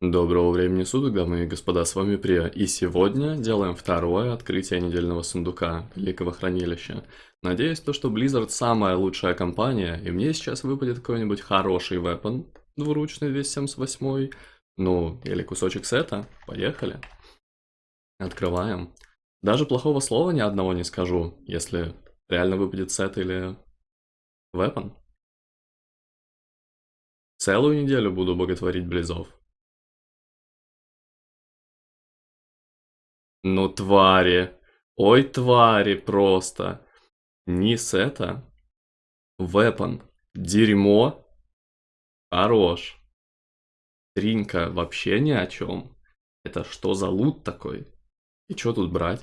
Доброго времени суток, дамы и господа, с вами Прия, и сегодня делаем второе открытие недельного сундука Великого Хранилища. Надеюсь, то, что Blizzard самая лучшая компания, и мне сейчас выпадет какой-нибудь хороший вепон, двуручный 278, ну, или кусочек сета, поехали. Открываем. Даже плохого слова ни одного не скажу, если реально выпадет сет или вепон. Целую неделю буду боготворить Близов. Ну, твари. Ой, твари просто. Низ это. Вепон. Дерьмо. Хорош. Тринка вообще ни о чем. Это что за лут такой? И что тут брать?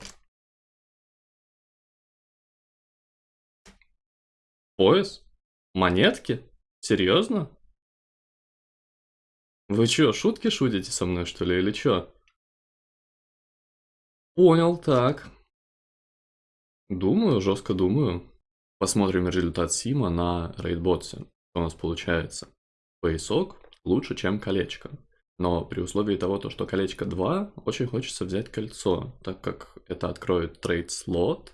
Пояс? Монетки? Серьезно? Вы чё, шутки шутите со мной, что ли, или чё? Понял, так. Думаю, жестко думаю. Посмотрим результат Сима на рейдботсе. Что у нас получается. Поясок лучше, чем колечко. Но при условии того, то, что колечко 2, очень хочется взять кольцо, так как это откроет трейд-слот,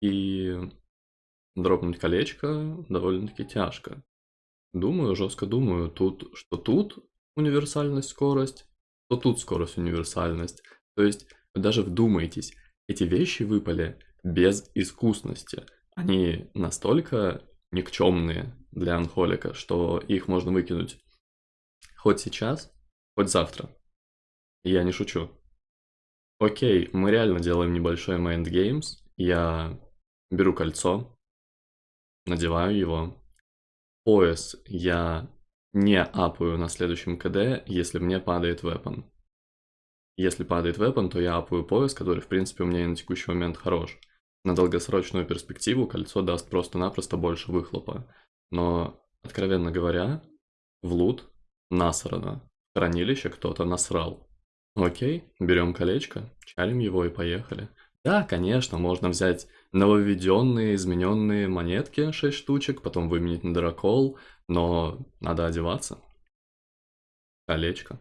и дропнуть колечко довольно-таки тяжко. Думаю, жестко думаю, тут, что тут универсальность, скорость, то тут скорость, универсальность. То есть даже вдумайтесь, эти вещи выпали без искусности. Они настолько никчемные для анхолика, что их можно выкинуть хоть сейчас, хоть завтра. Я не шучу. Окей, мы реально делаем небольшой Mind Games. Я беру кольцо, надеваю его. Пояс я не апаю на следующем КД, если мне падает вепон. Если падает вепон, то я апаю пояс, который, в принципе, у меня и на текущий момент хорош. На долгосрочную перспективу кольцо даст просто-напросто больше выхлопа. Но, откровенно говоря, в лут насрано. Хранилище кто-то насрал. Окей, берем колечко, чалим его и поехали. Да, конечно, можно взять нововведенные, измененные монетки, 6 штучек, потом выменить на дракол, но надо одеваться. Колечко.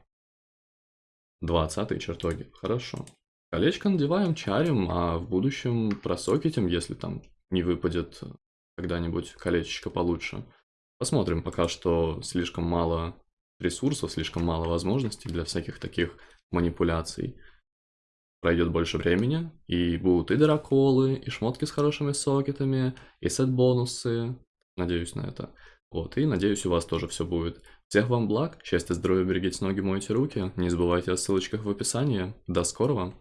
20 чертоги. Хорошо. Колечко надеваем, чарим, а в будущем просокетим, если там не выпадет когда-нибудь колечечко получше. Посмотрим, пока что слишком мало ресурсов, слишком мало возможностей для всяких таких манипуляций. Пройдет больше времени, и будут и драколы, и шмотки с хорошими сокетами, и сет-бонусы. Надеюсь на это. Вот, и надеюсь, у вас тоже все будет. Всех вам благ, счастья, здоровья, берегите ноги, мойте руки. Не забывайте о ссылочках в описании. До скорого!